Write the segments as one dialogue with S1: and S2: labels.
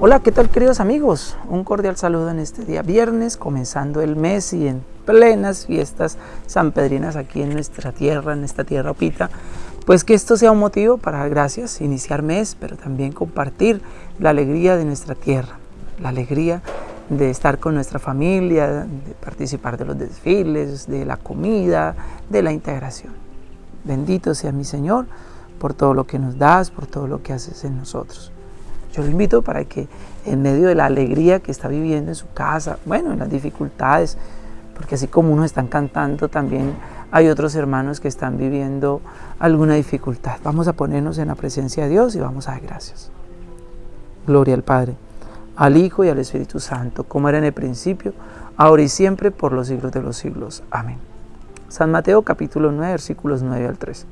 S1: Hola, ¿qué tal queridos amigos? Un cordial saludo en este día viernes, comenzando el mes y en plenas fiestas sanpedrinas aquí en nuestra tierra, en esta tierra opita. Pues que esto sea un motivo para gracias, iniciar mes, pero también compartir la alegría de nuestra tierra, la alegría de estar con nuestra familia, de participar de los desfiles, de la comida, de la integración. Bendito sea mi Señor por todo lo que nos das, por todo lo que haces en nosotros. Yo lo invito para que en medio de la alegría que está viviendo en su casa, bueno, en las dificultades, porque así como unos están cantando, también hay otros hermanos que están viviendo alguna dificultad. Vamos a ponernos en la presencia de Dios y vamos a dar gracias. Gloria al Padre, al Hijo y al Espíritu Santo, como era en el principio, ahora y siempre, por los siglos de los siglos. Amén. San Mateo capítulo 9, versículos 9 al 3.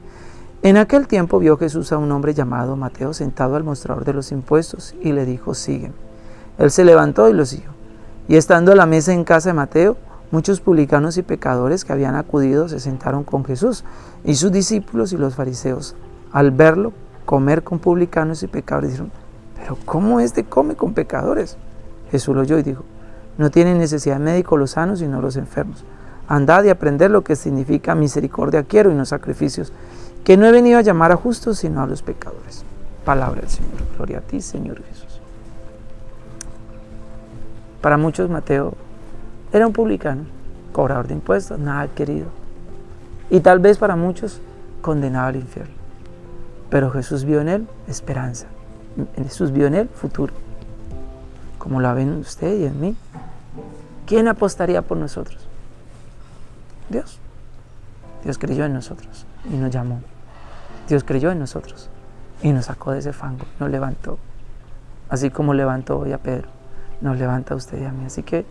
S1: En aquel tiempo vio Jesús a un hombre llamado Mateo sentado al mostrador de los impuestos y le dijo, sígueme. Él se levantó y lo siguió. Y estando a la mesa en casa de Mateo, muchos publicanos y pecadores que habían acudido se sentaron con Jesús y sus discípulos y los fariseos. Al verlo comer con publicanos y pecadores, dijeron, pero ¿cómo este come con pecadores? Jesús lo oyó y dijo, no tienen necesidad de médico los sanos, sino los enfermos. Andad y aprender lo que significa misericordia quiero y no sacrificios que no he venido a llamar a justos, sino a los pecadores. Palabra del Señor. Gloria a ti, Señor Jesús. Para muchos, Mateo era un publicano, cobrador de impuestos, nada querido. Y tal vez para muchos, condenado al infierno. Pero Jesús vio en él esperanza. Jesús vio en él futuro. Como la ven usted y en mí. ¿Quién apostaría por nosotros? Dios. Dios creyó en nosotros y nos llamó. Dios creyó en nosotros y nos sacó de ese fango, nos levantó. Así como levantó hoy a Pedro, nos levanta a usted y a mí. Así que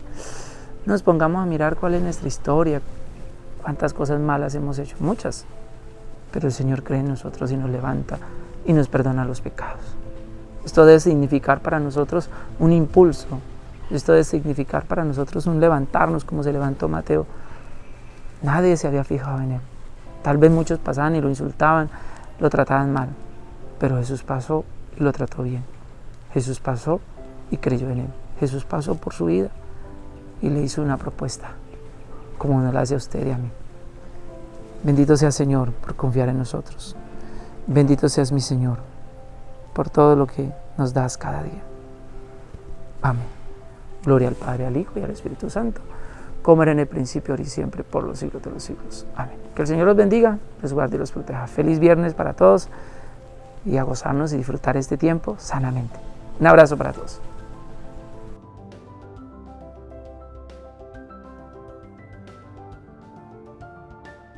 S1: nos pongamos a mirar cuál es nuestra historia, cuántas cosas malas hemos hecho, muchas. Pero el Señor cree en nosotros y nos levanta y nos perdona los pecados. Esto debe significar para nosotros un impulso. Esto debe significar para nosotros un levantarnos como se levantó Mateo. Nadie se había fijado en él. Tal vez muchos pasaban y lo insultaban, lo trataban mal, pero Jesús pasó y lo trató bien. Jesús pasó y creyó en él. Jesús pasó por su vida y le hizo una propuesta, como nos la hace a usted y a mí. Bendito sea Señor por confiar en nosotros. Bendito seas mi Señor por todo lo que nos das cada día. Amén. Gloria al Padre, al Hijo y al Espíritu Santo como era en el principio, ahora y siempre, por los siglos de los siglos. Amén. Que el Señor los bendiga, los guarde y los proteja. Feliz viernes para todos y a gozarnos y disfrutar este tiempo sanamente. Un abrazo para todos.